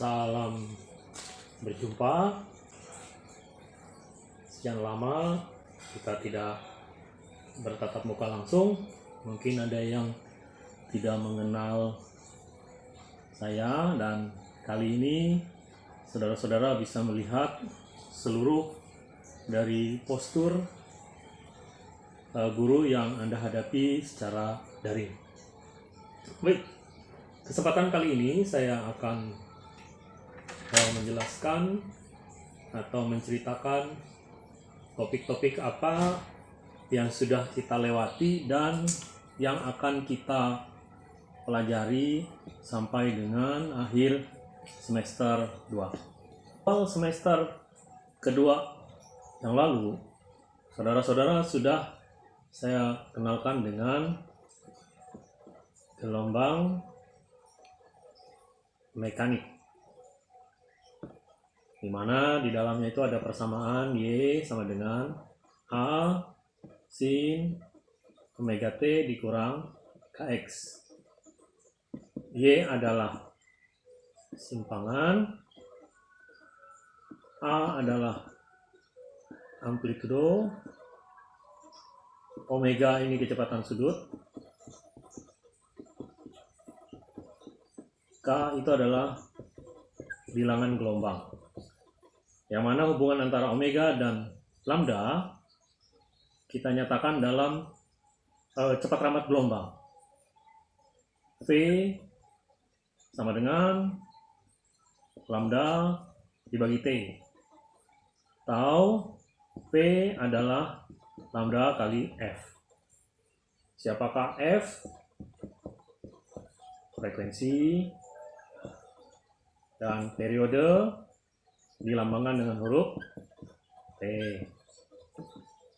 Salam berjumpa. Sekian lama kita tidak bertatap muka langsung. Mungkin ada yang tidak mengenal saya dan kali ini saudara-saudara bisa melihat seluruh dari postur uh, guru yang Anda hadapi secara daring. Baik, kesempatan kali ini saya akan uh, menjelaskan atau menceritakan topik-topik apa yang sudah kita lewati dan yang akan kita pelajari sampai dengan akhir semester 2. Awal semester kedua yang lalu, saudara-saudara sudah saya kenalkan dengan gelombang mekanik. Di mana di dalamnya itu ada persamaan Y sama dengan A sin omega T dikurang KX. Y adalah simpangan, A adalah amplitudo, omega ini kecepatan sudut, K itu adalah bilangan gelombang. Yang mana hubungan antara omega dan lambda kita nyatakan dalam uh, cepat rambat gelombang. V sama dengan lambda dibagi T. Tau P adalah lambda kali F. Siapakah F? Frekuensi dan periode dilambangkan dengan huruf T.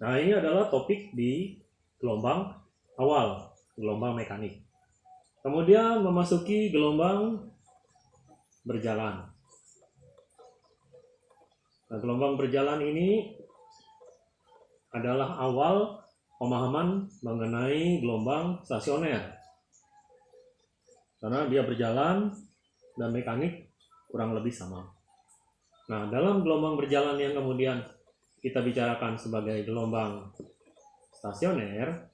Nah, ini adalah topik di gelombang awal, gelombang mekanik. Kemudian memasuki gelombang berjalan. Nah, gelombang berjalan ini adalah awal pemahaman mengenai gelombang stasioner. Karena dia berjalan dan mekanik kurang lebih sama. Nah, dalam gelombang berjalan yang kemudian kita bicarakan sebagai gelombang stasioner,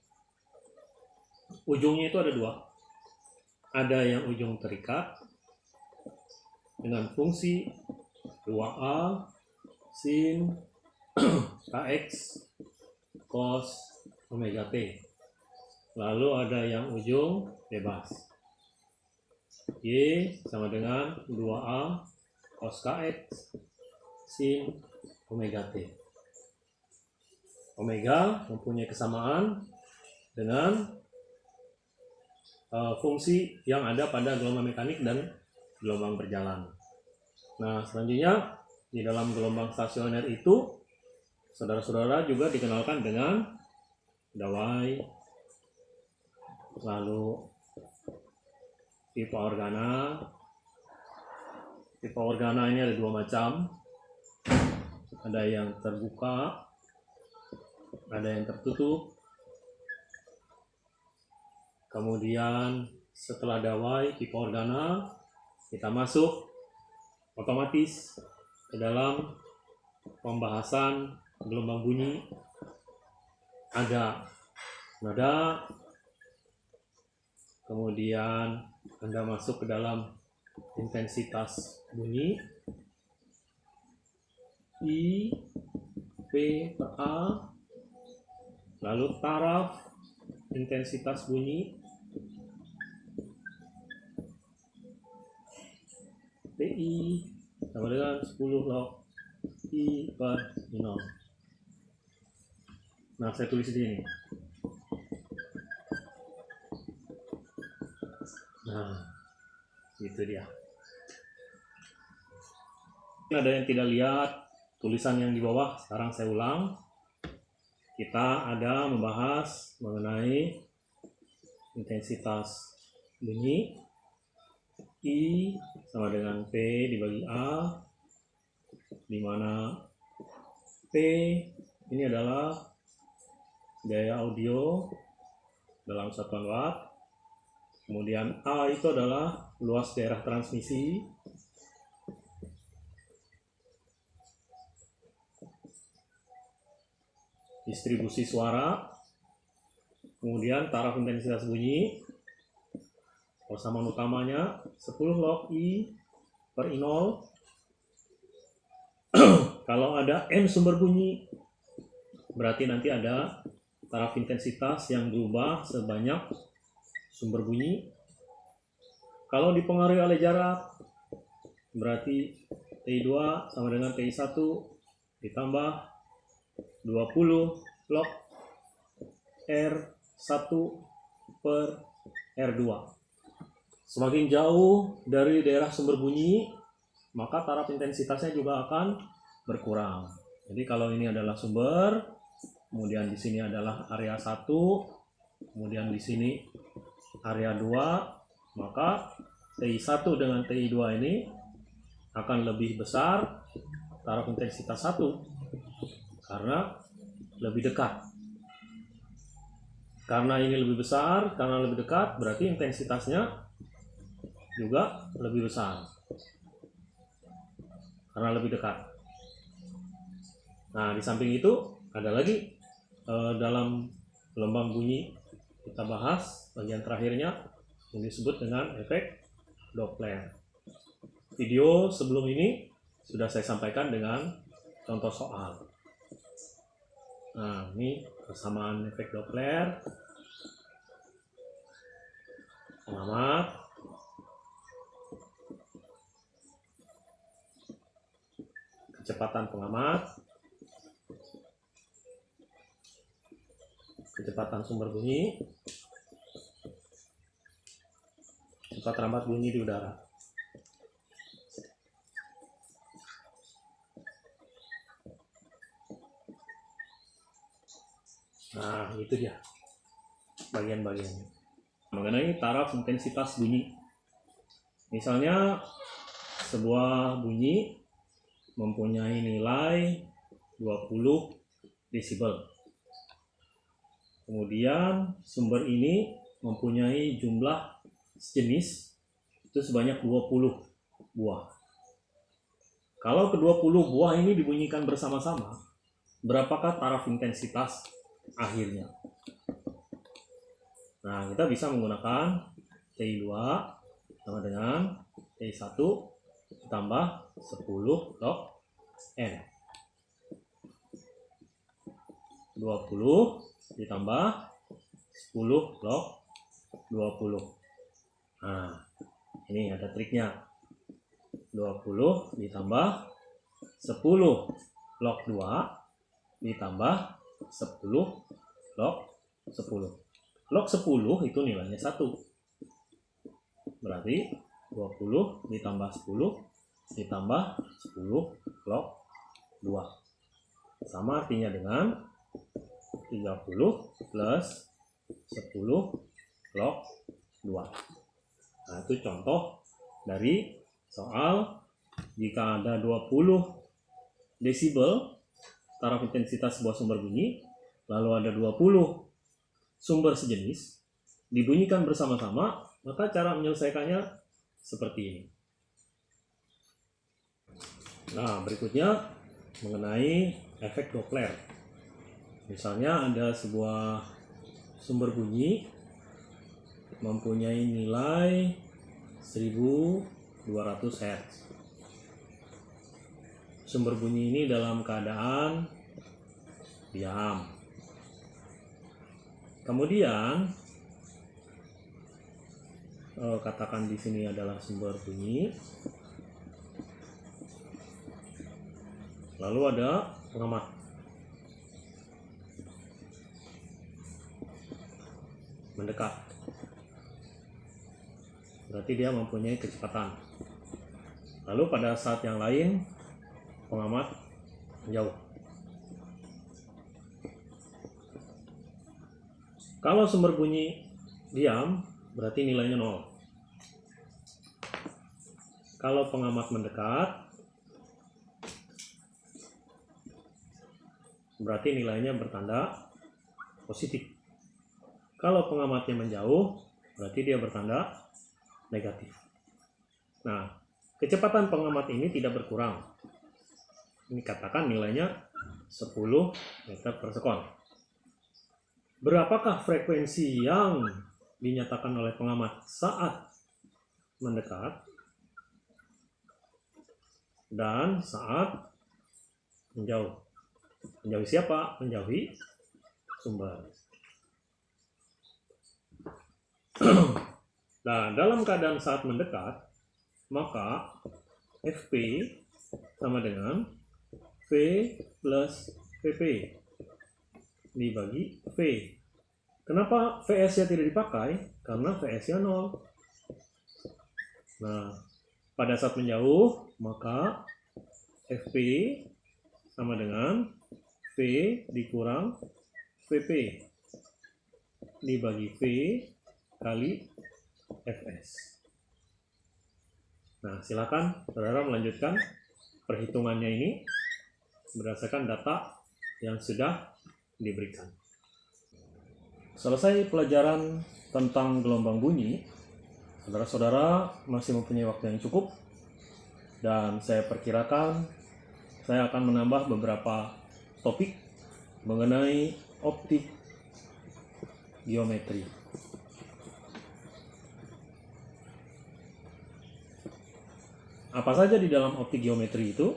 ujungnya itu ada dua ada yang ujung terikat dengan fungsi 2A sin kx cos omega t. Lalu ada yang ujung bebas. Y sama dengan 2A cos kx sin omega t. Omega mempunyai kesamaan dengan uh, fungsi yang ada pada gelombang mekanik dan gelombang berjalan. Nah, selanjutnya di dalam gelombang stasioner itu saudara-saudara juga dikenalkan dengan dawai, lalu tipe organa. Tipe organa ini ada dua macam. Ada yang terbuka, ada yang tertutup, kemudian setelah dawai tipe organa kita masuk otomatis ke dalam pembahasan gelombang bunyi ada nada kemudian anda masuk ke dalam intensitas bunyi. I P per A. Lalu taraf intensitas bunyi. PI sama dengan 10 log I per minor. Nah, saya tulis di sini. Nah, itu dia. Ada yang tidak lihat tulisan yang di bawah, sekarang saya ulang. Kita ada membahas mengenai intensitas bunyi I sama dengan P dibagi A di mana P ini adalah gaya audio dalam satuan watt Kemudian A itu adalah luas daerah transmisi. Distribusi suara. Kemudian taraf intensitas bunyi. Persamaan utamanya 10 log I per I0. Kalau ada M sumber bunyi, berarti nanti ada taraf intensitas yang berubah sebanyak sumber bunyi. Kalau dipengaruhi oleh jarak, berarti TI2 sama dengan TI1 ditambah 20 log R1 per R2. Semakin jauh dari daerah sumber bunyi, maka taraf intensitasnya juga akan berkurang. Jadi kalau ini adalah sumber, kemudian di sini adalah area 1, kemudian di sini area 2, maka TI1 dengan TI2 ini akan lebih besar taraf intensitas 1 karena lebih dekat. Karena ini lebih besar, karena lebih dekat, berarti intensitasnya juga lebih besar. Karena lebih dekat. Nah, di samping itu ada lagi eh, dalam gelombang bunyi kita bahas bagian terakhirnya yang disebut dengan efek Doppler. Video sebelum ini sudah saya sampaikan dengan contoh soal. Nah, ini persamaan efek Doppler. Pengamat. Kecepatan pengamat. Kecepatan sumber bunyi. Cepat rambat bunyi di udara. Nah, itu dia bagian-bagiannya. Mengenai taraf intensitas bunyi. Misalnya sebuah bunyi mempunyai nilai 20 desibel. Kemudian sumber ini mempunyai jumlah sejenis itu sebanyak 20 buah. Kalau ke-20 buah ini dibunyikan bersama-sama, berapakah taraf intensitas akhirnya. Nah, kita bisa menggunakan TI2 sama dengan TI1 ditambah 10 log N. 20 ditambah 10 log 20. Nah, ini ada triknya. 20 ditambah 10 log 2 ditambah 10 log 10 log 10 itu nilainya 1 berarti 20 ditambah 10 ditambah 10 log 2 sama artinya dengan 30 plus 10 log 2 nah itu contoh dari soal jika ada 20 desibel taraf intensitas sebuah sumber bunyi, lalu ada 20 sumber sejenis, dibunyikan bersama-sama, maka cara menyelesaikannya seperti ini. Nah, berikutnya mengenai efek Doppler. Misalnya ada sebuah sumber bunyi mempunyai nilai 1200 Hz sumber bunyi ini dalam keadaan diam. Kemudian oh, katakan di sini adalah sumber bunyi. Lalu ada pengamat. Mendekat. Berarti dia mempunyai kecepatan. Lalu pada saat yang lain pengamat jauh. Kalau sumber bunyi diam, berarti nilainya nol. Kalau pengamat mendekat, berarti nilainya bertanda positif. Kalau pengamatnya menjauh, berarti dia bertanda negatif. Nah, kecepatan pengamat ini tidak berkurang, ini katakan nilainya 10 meter per sekon. Berapakah frekuensi yang dinyatakan oleh pengamat saat mendekat dan saat menjauh? Menjauhi siapa? Menjauhi sumber. Nah, dalam keadaan saat mendekat, maka FP sama dengan V plus VP dibagi V. Kenapa VS-nya tidak dipakai? Karena VS-nya 0. Nah, pada saat menjauh, maka FP sama dengan V dikurang VP dibagi V kali Fs. Nah, silakan saudara melanjutkan perhitungannya ini berdasarkan data yang sudah diberikan. Selesai pelajaran tentang gelombang bunyi, saudara-saudara masih mempunyai waktu yang cukup dan saya perkirakan saya akan menambah beberapa topik mengenai optik geometri. Apa saja di dalam optik geometri itu?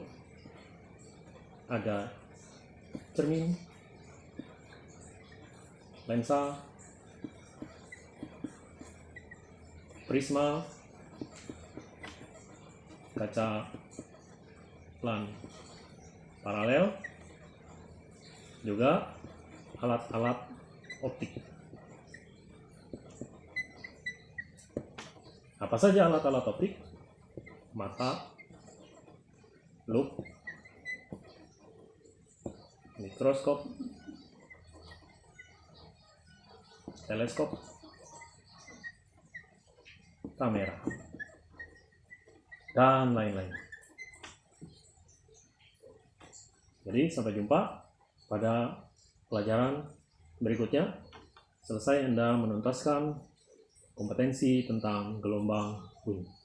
Ada cermin, lensa, prisma, kaca plan paralel, juga alat-alat optik. Apa saja alat-alat optik? Mata, loop, mikroskop, teleskop, kamera, dan lain-lain. Jadi sampai jumpa pada pelajaran berikutnya. Selesai Anda menuntaskan kompetensi tentang gelombang bunyi.